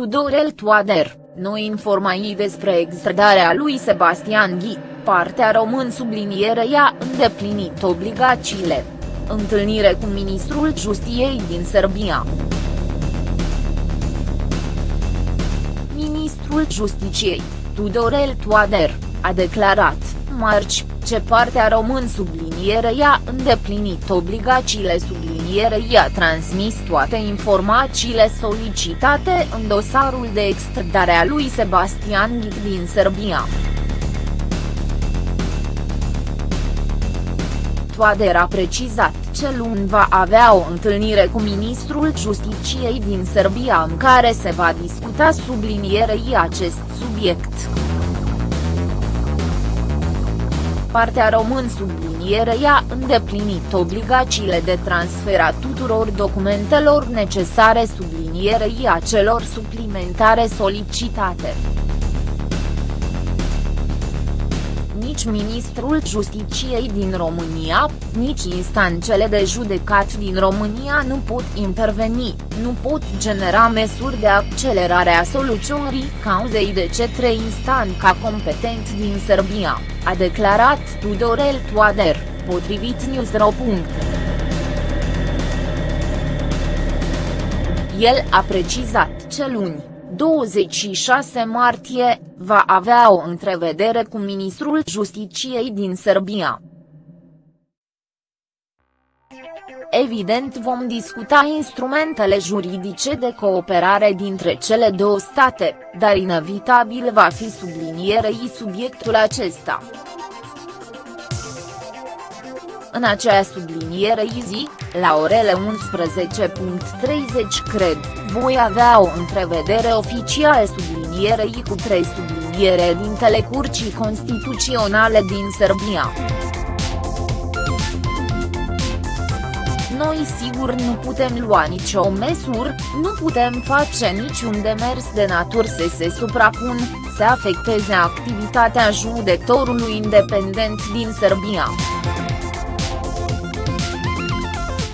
Tudorel Toader, noi informații despre extradarea lui Sebastian Ghi, partea român subliniere i-a îndeplinit obligațiile. Întâlnire cu ministrul Justiției din Serbia. Ministrul Justiciei, Tudorel Toader, a declarat, marci, ce partea român subliniere i-a îndeplinit obligațiile subliniere i-a transmis toate informațiile solicitate în dosarul de extradare a lui Sebastian Ghic din Serbia. Toader a precizat ce luni va avea o întâlnire cu ministrul Justiciei din Serbia în care se va discuta sublinierei acest subiect. Partea român subliniere i-a îndeplinit obligațiile de transfer a tuturor documentelor necesare sublinierei a celor suplimentare solicitate. Nici ministrul Justiciei din România, nici instancele de judecat din România nu pot interveni, nu pot genera măsuri de accelerare a soluționării cauzei de cetre instanța competent din Serbia, a declarat Tudorel Toader, potrivit Newsro. El a precizat ce luni, 26 martie, va avea o întrevedere cu ministrul Justiciei din Serbia. Evident vom discuta instrumentele juridice de cooperare dintre cele două state, dar inevitabil va fi sublinierei subiectul acesta. În acea subliniere zi, la orele 11.30 cred, voi avea o întrevedere oficială sublinierei cu trei subliniere din telecurcii constituționale din Serbia. Noi sigur nu putem lua nicio măsură, nu putem face niciun demers de natură să se suprapun, să afecteze activitatea judecătorului independent din Serbia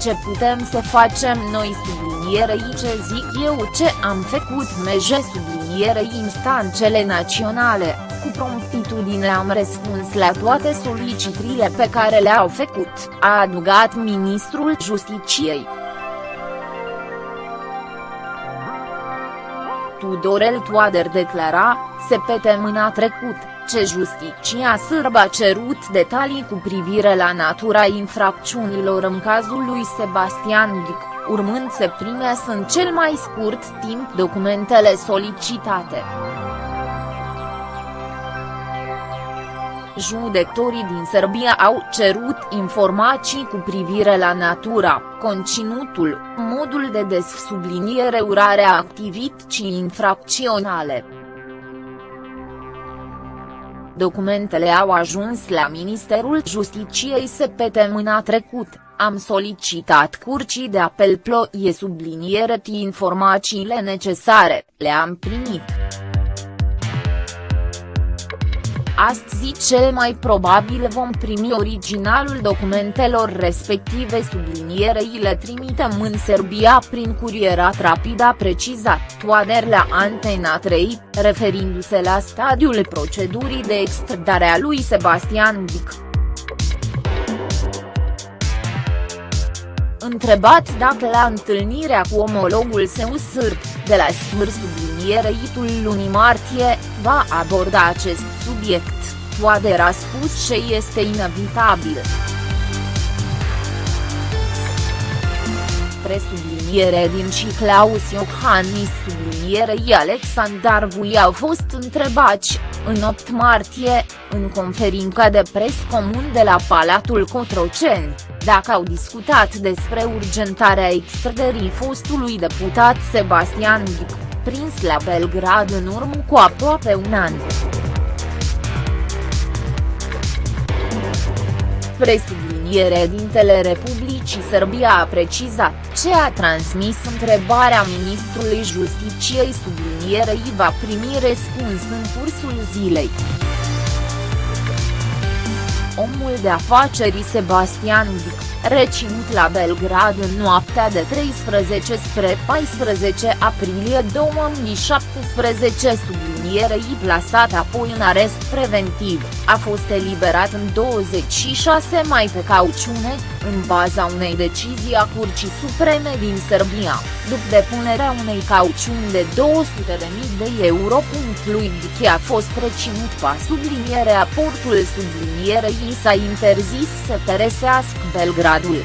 ce putem să facem noi sublinierei ce zic eu ce am făcut meje sublinierei instancele naționale, cu promptitudine am răspuns la toate solicitările pe care le-au făcut, a adugat ministrul Justiciei. Tudorel Toader declara, mâna trecut, ce justiția sârbă a cerut detalii cu privire la natura infracțiunilor în cazul lui Sebastian Ghic, urmând să primească în cel mai scurt timp documentele solicitate. Judectorii din Serbia au cerut informații cu privire la natura, conținutul, modul de dessubliniere urarea activității infracționale. Documentele au ajuns la Ministerul Justiciei săptămâna trecut, am solicitat curcii de apel ploie subliniere informațiile necesare, le-am primit. Astăzi cel mai probabil vom primi originalul documentelor respective sublinierei le trimitem în Serbia prin curierat rapid a precizat Toader la Antena 3, referindu-se la stadiul procedurii de extradare a lui Sebastian Dic. Întrebat dacă la întâlnirea cu omologul său sârb, de la smâr subliniereitul lunii martie, va aborda acest subiect, Toader a spus ce este inevitabil. Presubliniere din și Claus Iohannis sublinierei Alexandar Vui au fost întrebați, în 8 martie, în conferința de pres comun de la Palatul Cotroceni, dacă au discutat despre urgentarea extrăderii fostului deputat Sebastian Ghic, prins la Belgrad în urmă cu aproape un an. Presubliniere dintele Republicii Serbia a precizat ce a transmis întrebarea ministrului Justiciei sublinierei va primi răspuns în cursul zilei. Omul de afaceri Sebastian Dic, reținut la Belgrad în noaptea de 13 spre 14 aprilie 2017 sublinierei plasat apoi în arest preventiv, a fost eliberat în 26 mai pe cauciune, în baza unei decizii a Curții Supreme din Serbia, după depunerea unei cauciuni de 200.000 de euro. Lui Dichi a fost reținut pa sublinierea portul sublinierei s-a interzis să părăsească Belgradul.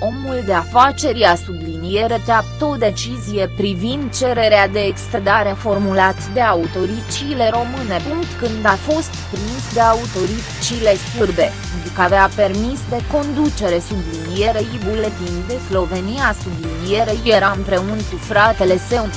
Omul de afaceri a subliniere teaptă o decizie privind cererea de extradare formulat de autoricile române. Când a fost prins de autoricile sârbe, că avea permis de conducere sublinierei buletin de Slovenia sublinierei era împreună cu fratele său.